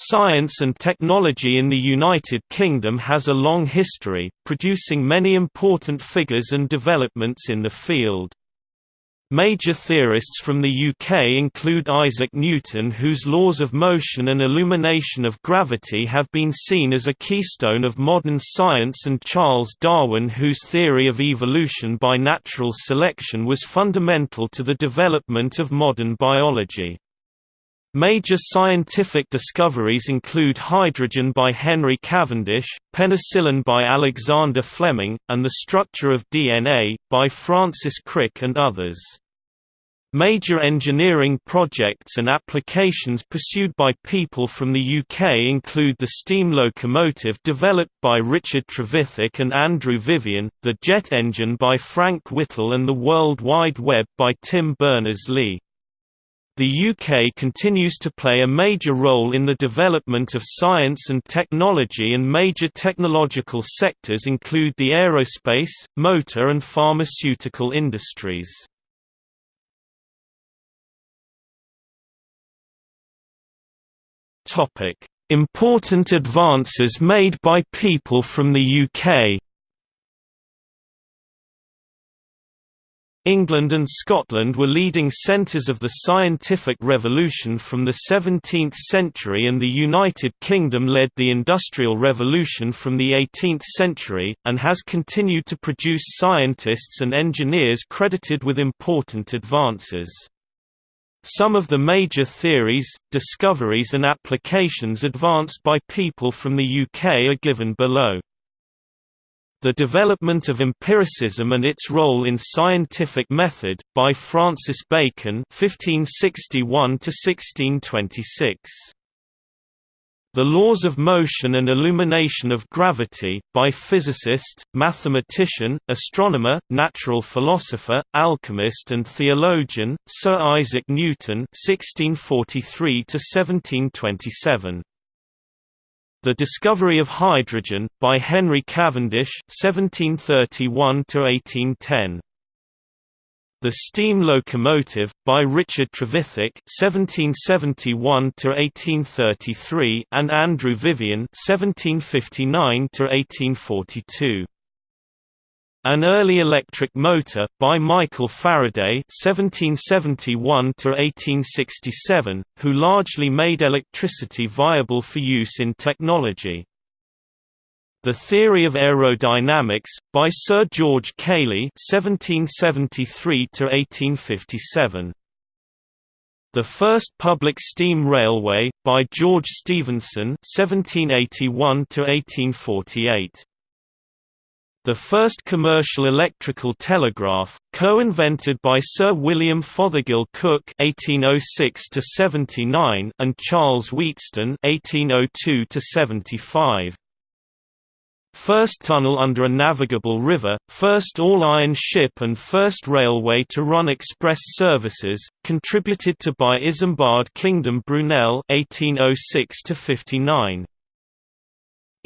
Science and technology in the United Kingdom has a long history, producing many important figures and developments in the field. Major theorists from the UK include Isaac Newton whose laws of motion and illumination of gravity have been seen as a keystone of modern science and Charles Darwin whose theory of evolution by natural selection was fundamental to the development of modern biology. Major scientific discoveries include hydrogen by Henry Cavendish, penicillin by Alexander Fleming, and the structure of DNA, by Francis Crick and others. Major engineering projects and applications pursued by people from the UK include the steam locomotive developed by Richard Trevithick and Andrew Vivian, the jet engine by Frank Whittle and the World Wide Web by Tim Berners-Lee. The UK continues to play a major role in the development of science and technology and major technological sectors include the aerospace, motor and pharmaceutical industries. Important advances made by people from the UK England and Scotland were leading centres of the scientific revolution from the 17th century and the United Kingdom led the Industrial Revolution from the 18th century, and has continued to produce scientists and engineers credited with important advances. Some of the major theories, discoveries and applications advanced by people from the UK are given below. The Development of Empiricism and Its Role in Scientific Method, by Francis Bacon 1561 The Laws of Motion and Illumination of Gravity, by physicist, mathematician, astronomer, natural philosopher, alchemist and theologian, Sir Isaac Newton 1643 1727 the Discovery of Hydrogen, by Henry Cavendish (1731–1810). The Steam Locomotive, by Richard Trevithick (1771–1833) and Andrew Vivian (1759–1842). An Early Electric Motor, by Michael Faraday (1771–1867), who largely made electricity viable for use in technology. The Theory of Aerodynamics, by Sir George Cayley (1773–1857). The First Public Steam Railway, by George Stephenson (1781–1848). The first commercial electrical telegraph, co-invented by Sir William Fothergill Cooke (1806–79) and Charles Wheatstone (1802–75). First tunnel under a navigable river, first all-iron ship and first railway to run express services, contributed to by Isambard Kingdom Brunel 1806–59.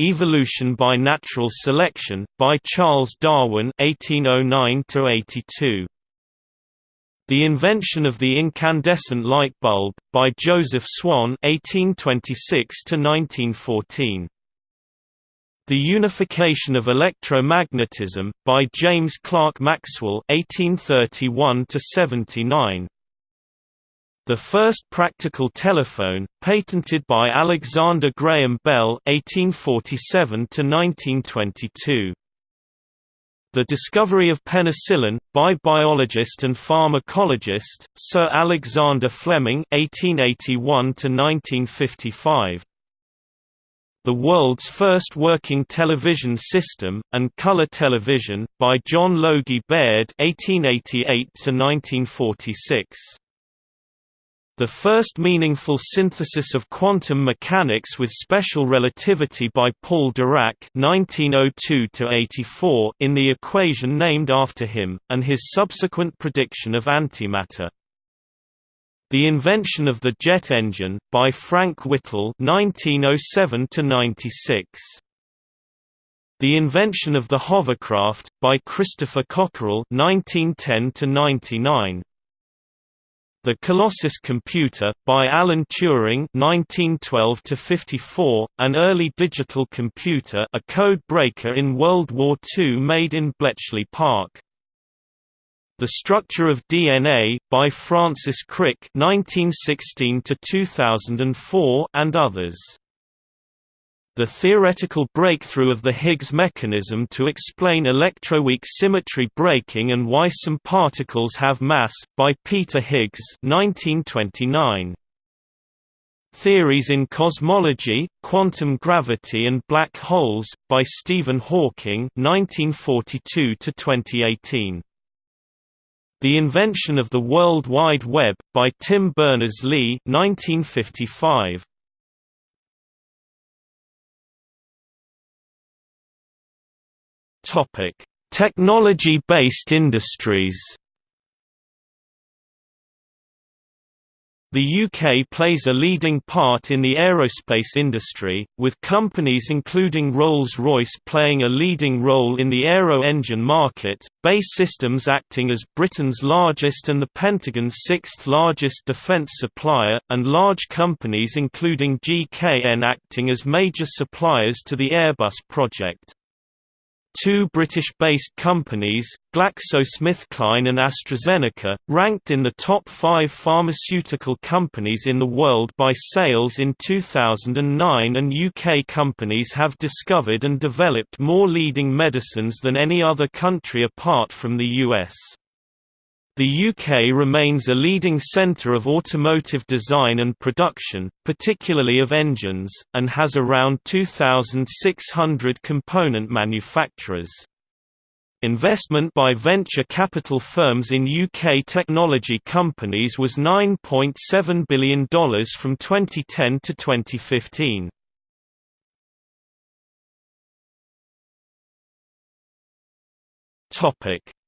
Evolution by Natural Selection, by Charles Darwin 1809–82. The Invention of the Incandescent Light Bulb, by Joseph Swan 1826–1914. The Unification of Electromagnetism, by James Clerk Maxwell 1831–79. The first practical telephone, patented by Alexander Graham Bell (1847–1922). The discovery of penicillin, by biologist and pharmacologist, Sir Alexander Fleming (1881–1955). The world's first working television system, and color television, by John Logie Baird (1888–1946). The first meaningful synthesis of quantum mechanics with special relativity by Paul Dirac (1902–84) in the equation named after him, and his subsequent prediction of antimatter. The invention of the jet engine by Frank Whittle (1907–96). The invention of the hovercraft by Christopher Cockerell (1910–99). The Colossus computer, by Alan Turing (1912–54), an early digital computer, a code breaker in World War II, made in Bletchley Park. The Structure of DNA, by Francis Crick (1916–2004), and others the theoretical breakthrough of the Higgs mechanism to explain electroweak symmetry breaking and why some particles have mass, by Peter Higgs 1929. Theories in Cosmology, Quantum Gravity and Black Holes, by Stephen Hawking 1942 2018. The Invention of the World Wide Web, by Tim Berners-Lee 1955. Technology-based industries. The UK plays a leading part in the aerospace industry, with companies including Rolls-Royce playing a leading role in the aero engine market, BAE Systems acting as Britain's largest and the Pentagon's sixth largest defence supplier, and large companies including GKN acting as major suppliers to the Airbus project. Two British-based companies, GlaxoSmithKline and AstraZeneca, ranked in the top five pharmaceutical companies in the world by sales in 2009 and UK companies have discovered and developed more leading medicines than any other country apart from the US. The UK remains a leading centre of automotive design and production, particularly of engines, and has around 2,600 component manufacturers. Investment by venture capital firms in UK technology companies was $9.7 billion from 2010 to 2015.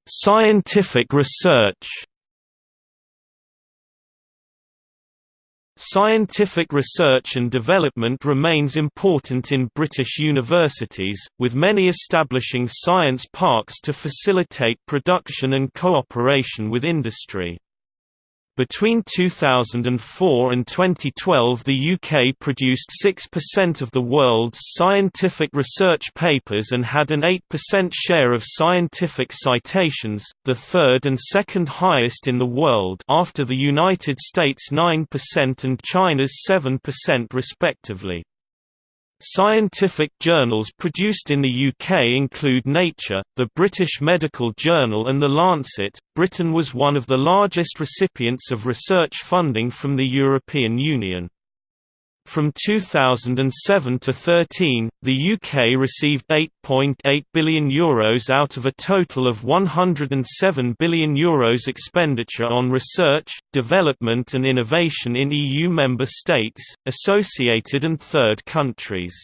Scientific research Scientific research and development remains important in British universities, with many establishing science parks to facilitate production and cooperation with industry. Between 2004 and 2012 the UK produced 6% of the world's scientific research papers and had an 8% share of scientific citations, the third and second highest in the world after the United States 9% and China's 7% respectively. Scientific journals produced in the UK include Nature, the British Medical Journal and The Lancet. Britain was one of the largest recipients of research funding from the European Union. From 2007 to 13, the UK received €8.8 .8 billion Euros out of a total of €107 billion Euros expenditure on research, development and innovation in EU member states, associated and third countries.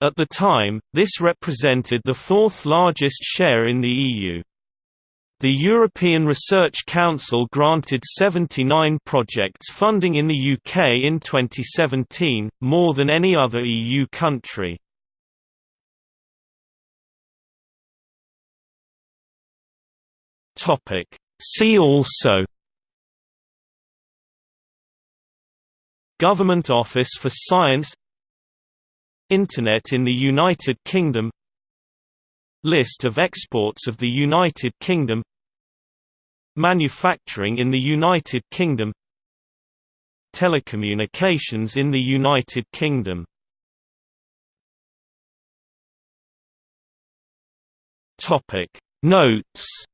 At the time, this represented the fourth largest share in the EU. The European Research Council granted 79 projects funding in the UK in 2017, more than any other EU country. See also Government Office for Science Internet in the United Kingdom List of exports of the United Kingdom Manufacturing in the United Kingdom Telecommunications in the United Kingdom. Notes